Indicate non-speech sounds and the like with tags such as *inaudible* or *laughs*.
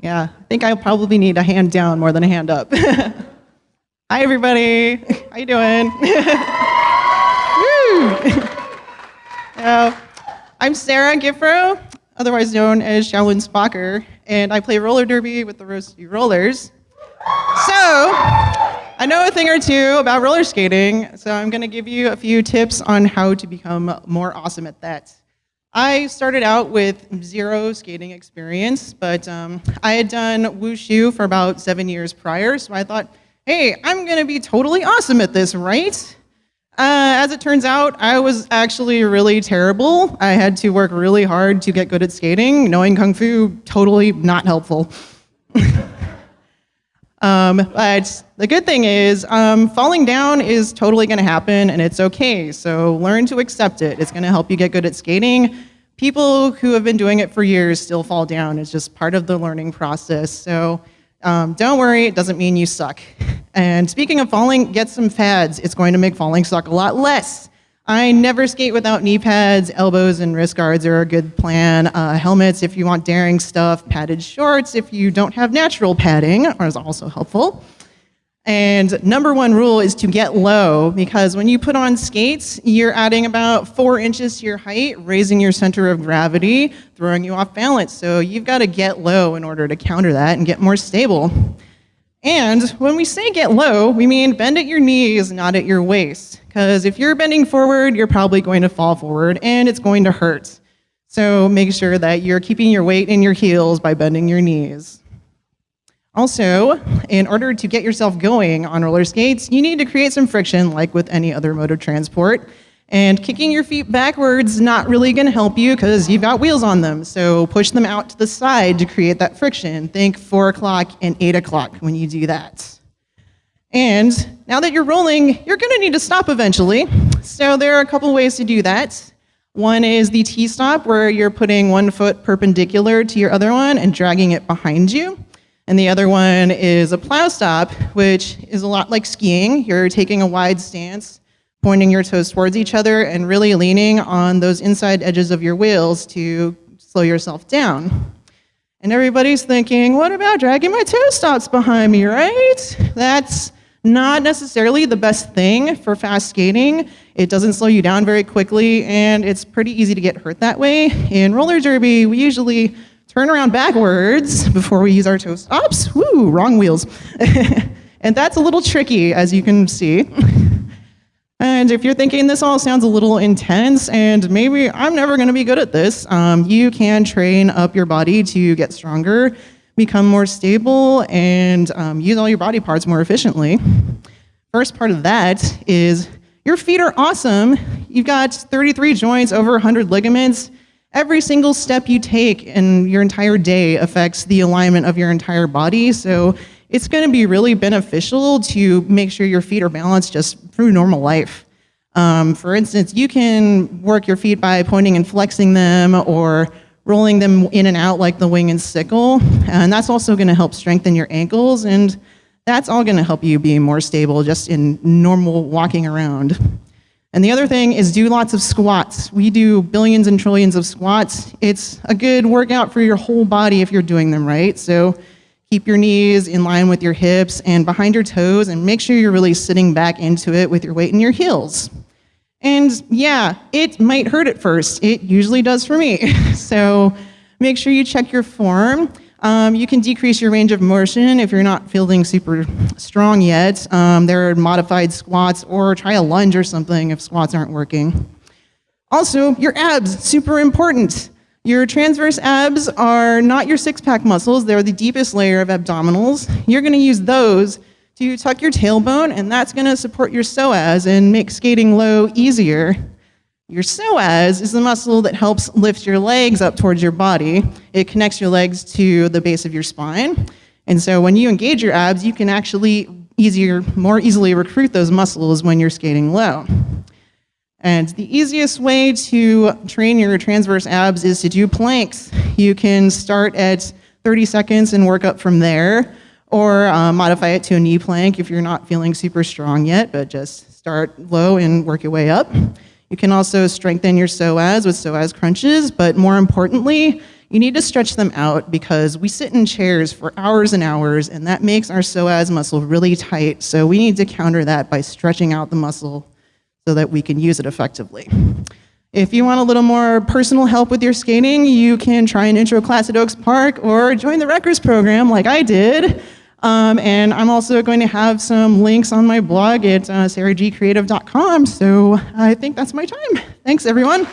Yeah, I think I probably need a hand down more than a hand up. *laughs* Hi, everybody. How you doing? *laughs* uh, *laughs* I'm Sarah Giffro, otherwise known as Shaolin Spocker, and I play roller derby with the Rose Rollers. So, I know a thing or two about roller skating, so I'm going to give you a few tips on how to become more awesome at that. I started out with zero skating experience, but um, I had done wushu for about seven years prior, so I thought, hey, I'm gonna be totally awesome at this, right? Uh, as it turns out, I was actually really terrible. I had to work really hard to get good at skating. Knowing Kung Fu, totally not helpful. *laughs* um, but the good thing is, um, falling down is totally gonna happen and it's okay. So learn to accept it. It's gonna help you get good at skating. People who have been doing it for years still fall down. It's just part of the learning process. So um, don't worry, it doesn't mean you suck. *laughs* And speaking of falling, get some pads. It's going to make falling suck a lot less. I never skate without knee pads. Elbows and wrist guards are a good plan. Uh, helmets if you want daring stuff. Padded shorts if you don't have natural padding is also helpful. And number one rule is to get low because when you put on skates, you're adding about four inches to your height, raising your center of gravity, throwing you off balance. So you've got to get low in order to counter that and get more stable. And when we say get low, we mean bend at your knees, not at your waist. Because if you're bending forward, you're probably going to fall forward and it's going to hurt. So make sure that you're keeping your weight in your heels by bending your knees. Also, in order to get yourself going on roller skates, you need to create some friction like with any other mode of transport. And kicking your feet backwards not really gonna help you because you've got wheels on them. So push them out to the side to create that friction. Think four o'clock and eight o'clock when you do that. And now that you're rolling, you're gonna need to stop eventually. So there are a couple ways to do that. One is the T-stop where you're putting one foot perpendicular to your other one and dragging it behind you. And the other one is a plow stop, which is a lot like skiing. You're taking a wide stance, pointing your toes towards each other, and really leaning on those inside edges of your wheels to slow yourself down. And everybody's thinking, what about dragging my toe stops behind me, right? That's not necessarily the best thing for fast skating. It doesn't slow you down very quickly, and it's pretty easy to get hurt that way. In roller derby, we usually turn around backwards before we use our toe stops. Woo, wrong wheels. *laughs* and that's a little tricky, as you can see. and if you're thinking this all sounds a little intense and maybe I'm never gonna be good at this, um, you can train up your body to get stronger, become more stable, and um, use all your body parts more efficiently. First part of that is your feet are awesome. You've got 33 joints, over 100 ligaments. Every single step you take in your entire day affects the alignment of your entire body. So it's going to be really beneficial to make sure your feet are balanced just through normal life. Um, for instance, you can work your feet by pointing and flexing them or rolling them in and out like the wing and sickle. And that's also going to help strengthen your ankles. And that's all going to help you be more stable just in normal walking around. And the other thing is do lots of squats. We do billions and trillions of squats. It's a good workout for your whole body if you're doing them right. So keep your knees in line with your hips and behind your toes and make sure you're really sitting back into it with your weight in your heels. And yeah, it might hurt at first. It usually does for me. *laughs* so make sure you check your form. Um, you can decrease your range of motion if you're not feeling super strong yet. Um, there are modified squats or try a lunge or something if squats aren't working. Also, your abs, super important. Your transverse abs are not your six-pack muscles. They're the deepest layer of abdominals. You're gonna use those to tuck your tailbone and that's gonna support your psoas and make skating low easier. Your psoas is the muscle that helps lift your legs up towards your body. It connects your legs to the base of your spine. And so when you engage your abs, you can actually easier, more easily recruit those muscles when you're skating low. And the easiest way to train your transverse abs is to do planks. You can start at 30 seconds and work up from there, or uh, modify it to a knee plank if you're not feeling super strong yet, but just start low and work your way up. You can also strengthen your psoas with psoas crunches, but more importantly, you need to stretch them out because we sit in chairs for hours and hours, and that makes our psoas muscle really tight. So we need to counter that by stretching out the muscle so that we can use it effectively. If you want a little more personal help with your skating, you can try an intro class at Oaks Park or join the Wreckers program like I did. Um, and I'm also going to have some links on my blog at uh, sarahgcreative.com. So I think that's my time. Thanks, everyone.